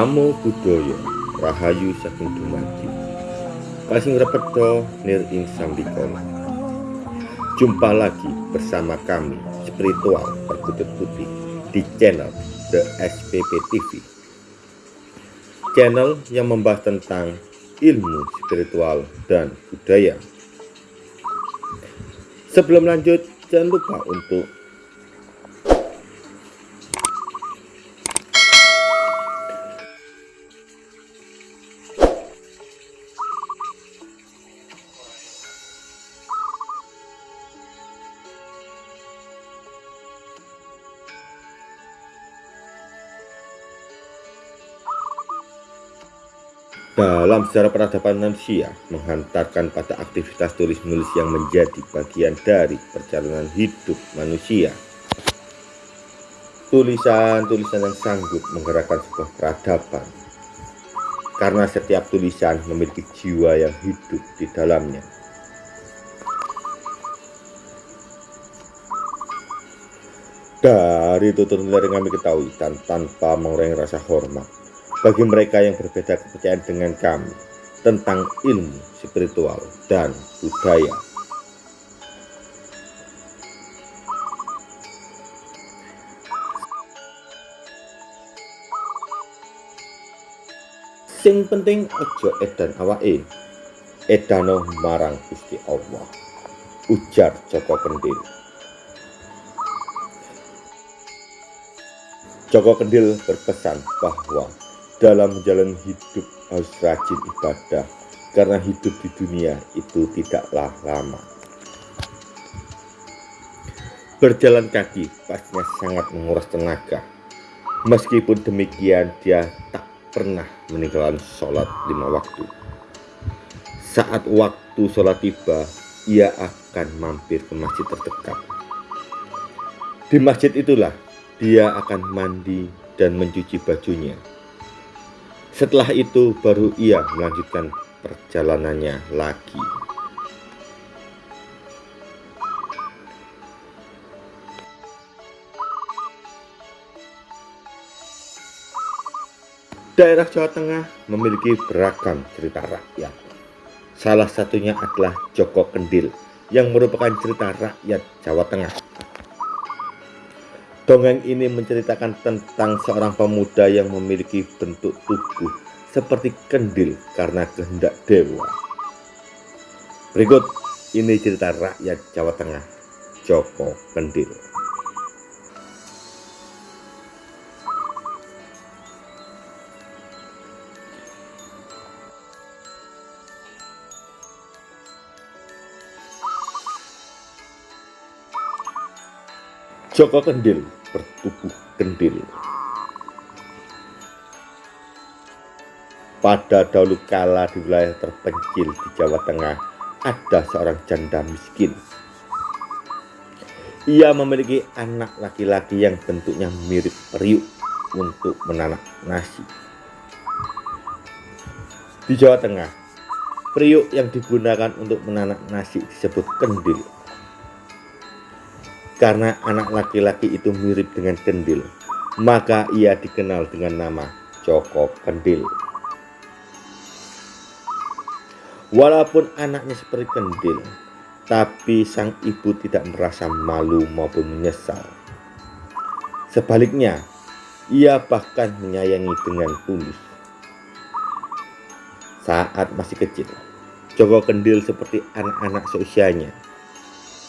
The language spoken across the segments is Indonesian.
Namo Buddhaya Rahayu Saking Dumadi Kasing Repeto Nir Ing Sambikono Jumpa lagi bersama kami Spiritual Perkutut Putih di channel The SPP TV Channel yang membahas tentang ilmu spiritual dan budaya. Sebelum lanjut, jangan lupa untuk dalam sejarah peradaban manusia menghantarkan pada aktivitas tulis-menulis yang menjadi bagian dari perjalanan hidup manusia. Tulisan-tulisan yang sanggup menggerakkan sebuah peradaban karena setiap tulisan memiliki jiwa yang hidup di dalamnya. Dari tutur yang kami ketahui dan tanpa mengurangi rasa hormat, bagi mereka yang berbeda kepercayaan dengan kami tentang ilmu spiritual dan budaya. Sing penting ojo edan awake. Edano marang Gusti Allah. Ujar Joko Kendil. Joko Kendil berpesan bahwa dalam menjalani hidup harus rajin ibadah karena hidup di dunia itu tidaklah lama. Berjalan kaki pastinya sangat menguras tenaga. Meskipun demikian dia tak pernah meninggalkan sholat lima waktu. Saat waktu sholat tiba, ia akan mampir ke masjid terdekat. Di masjid itulah dia akan mandi dan mencuci bajunya setelah itu baru ia melanjutkan perjalanannya lagi. Daerah Jawa Tengah memiliki beragam cerita rakyat. Salah satunya adalah Joko Kendil yang merupakan cerita rakyat Jawa Tengah. Dongeng ini menceritakan tentang seorang pemuda yang memiliki bentuk tubuh seperti kendil karena kehendak dewa. Berikut ini cerita rakyat Jawa Tengah, Joko Kendil. Joko Kendil bertubuh kendil. Pada dahulu kala di wilayah terpencil di Jawa Tengah ada seorang janda miskin. Ia memiliki anak laki-laki yang bentuknya mirip periuk untuk menanak nasi. Di Jawa Tengah, periuk yang digunakan untuk menanak nasi disebut kendil karena anak laki-laki itu mirip dengan kendil, maka ia dikenal dengan nama Joko Kendil. Walaupun anaknya seperti kendil, tapi sang ibu tidak merasa malu maupun menyesal. Sebaliknya, ia bahkan menyayangi dengan tulus. Saat masih kecil, Joko Kendil seperti anak-anak seusianya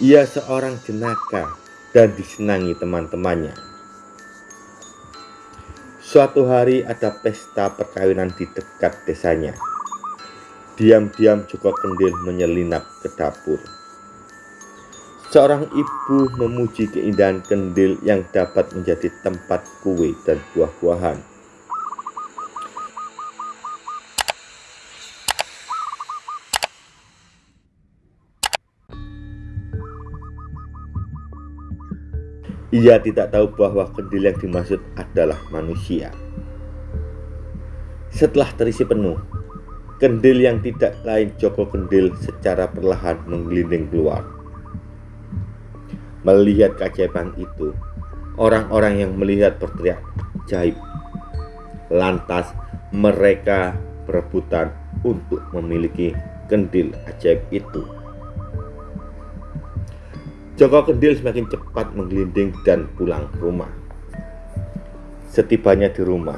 ia seorang jenaka dan disenangi teman-temannya. Suatu hari ada pesta perkawinan di dekat desanya. Diam-diam Joko Kendil menyelinap ke dapur. Seorang ibu memuji keindahan kendil yang dapat menjadi tempat kue dan buah-buahan. Ia tidak tahu bahwa kendil yang dimaksud adalah manusia. Setelah terisi penuh, kendil yang tidak lain Joko Kendil secara perlahan menggelinding keluar. Melihat keajaiban itu, orang-orang yang melihat berteriak jaib. Lantas mereka berebutan untuk memiliki kendil ajaib itu. Joko Kendil semakin cepat menggelinding dan pulang ke rumah. Setibanya di rumah,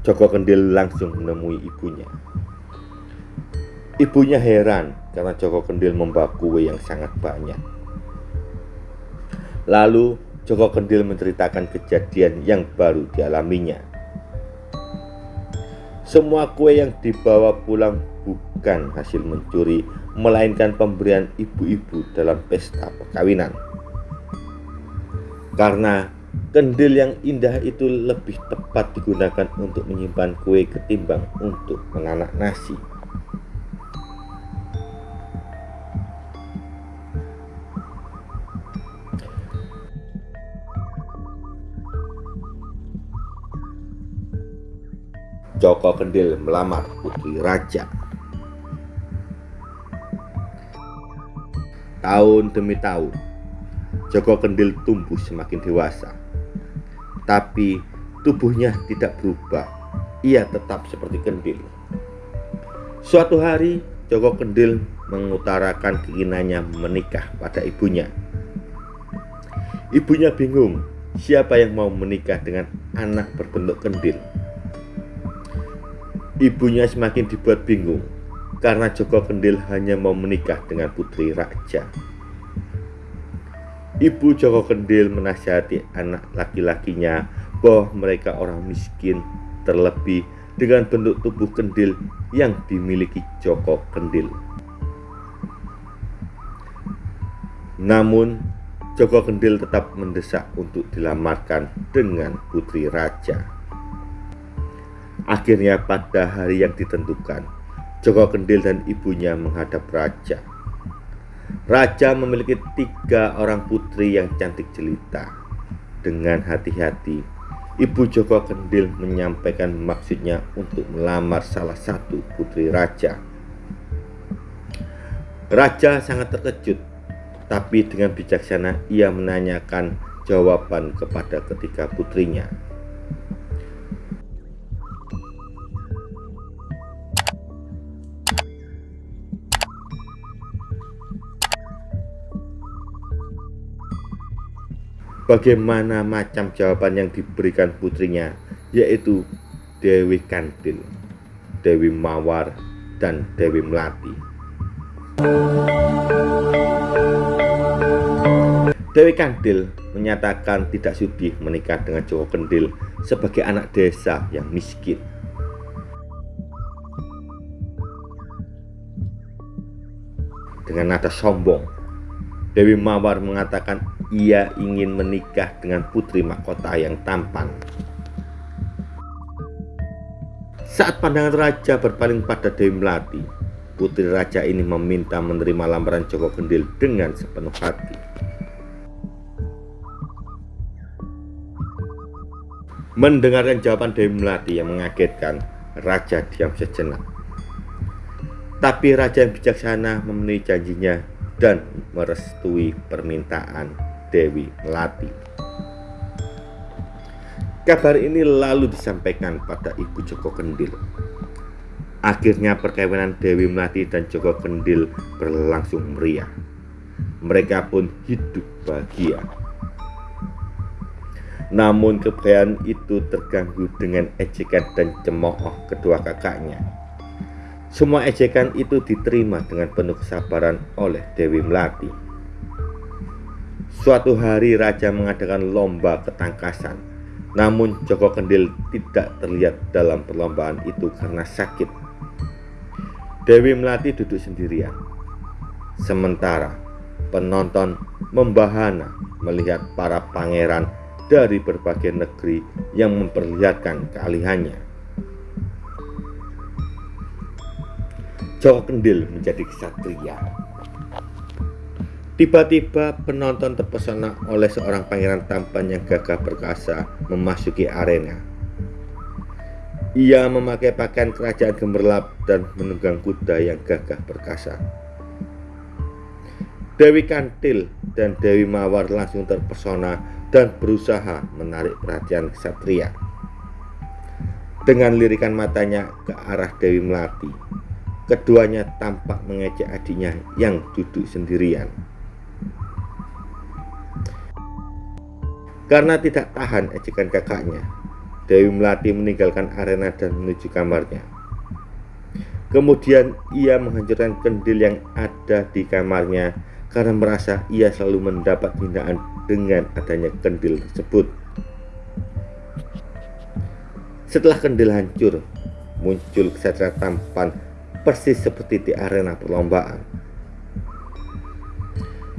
Joko Kendil langsung menemui ibunya. Ibunya heran karena Joko Kendil membawa kue yang sangat banyak. Lalu Joko Kendil menceritakan kejadian yang baru dialaminya. Semua kue yang dibawa pulang bukan hasil mencuri, melainkan pemberian ibu-ibu dalam pesta perkawinan. Karena kendil yang indah itu lebih tepat digunakan untuk menyimpan kue ketimbang untuk menganak nasi. Joko Kendil melamar putri raja. Tahun demi tahun, Joko Kendil tumbuh semakin dewasa. Tapi tubuhnya tidak berubah. Ia tetap seperti kendil. Suatu hari, Joko Kendil mengutarakan keinginannya menikah pada ibunya. Ibunya bingung siapa yang mau menikah dengan anak berbentuk kendil. Ibunya semakin dibuat bingung karena Joko Kendil hanya mau menikah dengan putri raja. Ibu Joko Kendil menasihati anak laki-lakinya bahwa mereka orang miskin terlebih dengan bentuk tubuh kendil yang dimiliki Joko Kendil. Namun Joko Kendil tetap mendesak untuk dilamarkan dengan putri raja. Akhirnya pada hari yang ditentukan, Joko Kendil dan ibunya menghadap raja. Raja memiliki tiga orang putri yang cantik jelita. Dengan hati-hati, ibu Joko Kendil menyampaikan maksudnya untuk melamar salah satu putri raja. Raja sangat terkejut, tapi dengan bijaksana ia menanyakan jawaban kepada ketiga putrinya. Bagaimana macam jawaban yang diberikan putrinya, yaitu Dewi Kandil, Dewi Mawar, dan Dewi Melati. Dewi Kandil menyatakan tidak sudi menikah dengan Joko Kendil sebagai anak desa yang miskin. Dengan nada sombong, Dewi Mawar mengatakan ia ingin menikah dengan putri mahkota yang tampan. Saat pandangan raja berpaling pada Dewi Melati, putri raja ini meminta menerima lamaran Joko Kendil dengan sepenuh hati. Mendengarkan jawaban Dewi Melati yang mengagetkan, raja diam sejenak. Tapi raja yang bijaksana memenuhi janjinya dan merestui permintaan Dewi Melati. Kabar ini lalu disampaikan pada Ibu Joko Kendil. Akhirnya perkawinan Dewi Melati dan Joko Kendil berlangsung meriah. Mereka pun hidup bahagia. Namun kebahagiaan itu terganggu dengan ejekan dan cemooh kedua kakaknya semua ejekan itu diterima dengan penuh kesabaran oleh Dewi Melati. Suatu hari raja mengadakan lomba ketangkasan, namun Joko Kendil tidak terlihat dalam perlombaan itu karena sakit. Dewi Melati duduk sendirian. Sementara penonton membahana melihat para pangeran dari berbagai negeri yang memperlihatkan kealihannya. Joko Kendil menjadi kesatria. Tiba-tiba penonton terpesona oleh seorang pangeran tampan yang gagah perkasa memasuki arena. Ia memakai pakaian kerajaan gemerlap dan menunggang kuda yang gagah perkasa. Dewi Kantil dan Dewi Mawar langsung terpesona dan berusaha menarik perhatian kesatria. Dengan lirikan matanya ke arah Dewi Melati, keduanya tampak mengejek adiknya yang duduk sendirian. Karena tidak tahan ejekan kakaknya, Dewi Melati meninggalkan arena dan menuju kamarnya. Kemudian ia menghancurkan kendil yang ada di kamarnya karena merasa ia selalu mendapat hinaan dengan adanya kendil tersebut. Setelah kendil hancur, muncul kesatria tampan persis seperti di arena perlombaan.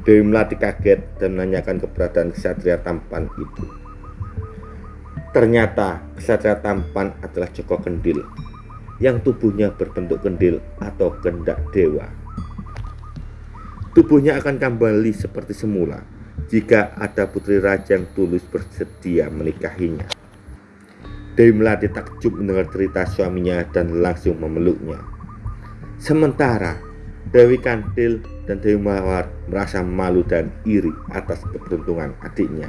Dewi Melati kaget dan menanyakan keberadaan kesatria tampan itu. Ternyata kesatria tampan adalah Joko Kendil yang tubuhnya berbentuk kendil atau kendak dewa. Tubuhnya akan kembali seperti semula jika ada putri raja yang tulus bersedia menikahinya. Dewi Melati takjub mendengar cerita suaminya dan langsung memeluknya. Sementara Dewi Kandil dan Dewi Mawar merasa malu dan iri atas keberuntungan adiknya.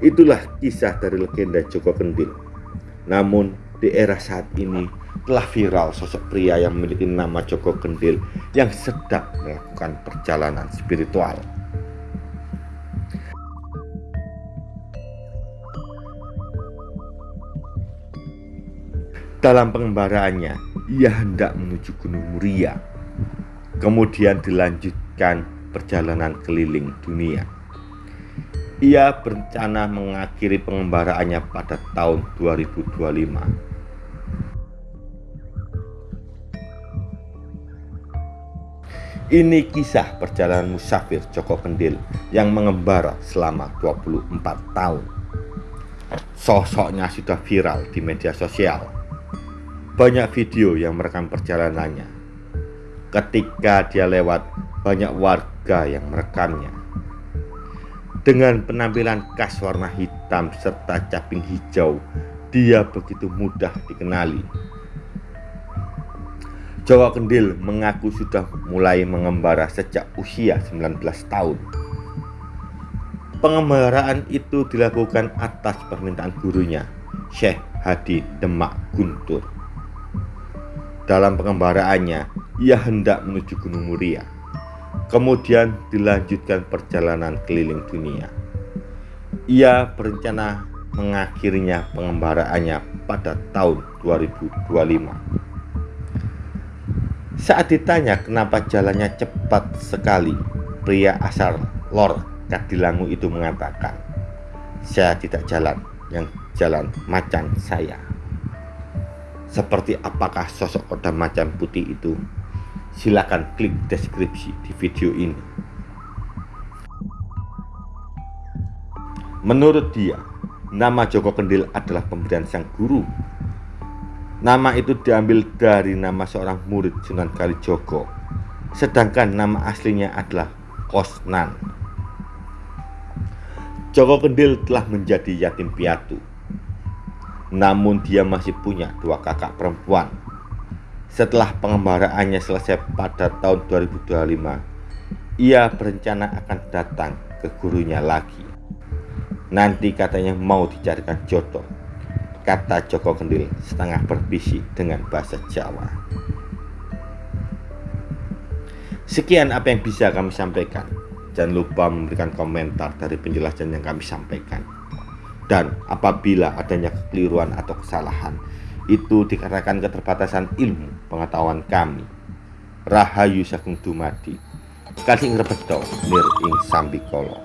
Itulah kisah dari legenda Joko Kendil. Namun di era saat ini telah viral sosok pria yang memiliki nama Joko Kendil yang sedang melakukan perjalanan spiritual. Dalam pengembaraannya, ia hendak menuju Gunung Muria. Kemudian dilanjutkan perjalanan keliling dunia. Ia berencana mengakhiri pengembaraannya pada tahun 2025. Ini kisah perjalanan musafir Joko Kendil yang mengembara selama 24 tahun. Sosoknya sudah viral di media sosial. Banyak video yang merekam perjalanannya. Ketika dia lewat, banyak warga yang merekamnya. Dengan penampilan khas warna hitam serta caping hijau, dia begitu mudah dikenali. Jawa Kendil mengaku sudah mulai mengembara sejak usia 19 tahun. Pengembaraan itu dilakukan atas permintaan gurunya, Syekh Hadi Demak Guntur. Dalam pengembaraannya, ia hendak menuju Gunung Muria Kemudian dilanjutkan perjalanan keliling dunia. Ia berencana mengakhirinya pengembaraannya pada tahun 2025. Saat ditanya kenapa jalannya cepat sekali, pria asal Lor Kadilangu itu mengatakan, "Saya tidak jalan, yang jalan macan saya." Seperti apakah sosok koda macan putih itu Silakan klik deskripsi di video ini. Menurut dia, nama Joko Kendil adalah pemberian sang guru. Nama itu diambil dari nama seorang murid Sunan Kalijogo, sedangkan nama aslinya adalah Kosnan. Joko Kendil telah menjadi yatim piatu, namun dia masih punya dua kakak perempuan setelah pengembaraannya selesai pada tahun 2025, ia berencana akan datang ke gurunya lagi. Nanti katanya mau dicarikan jodoh, kata Joko Kendil setengah berbisik dengan bahasa Jawa. Sekian apa yang bisa kami sampaikan. Jangan lupa memberikan komentar dari penjelasan yang kami sampaikan. Dan apabila adanya kekeliruan atau kesalahan, itu dikarenakan keterbatasan ilmu pengetahuan kami. Rahayu Sagung Dumadi. Kading rebedo lir ing sambikala.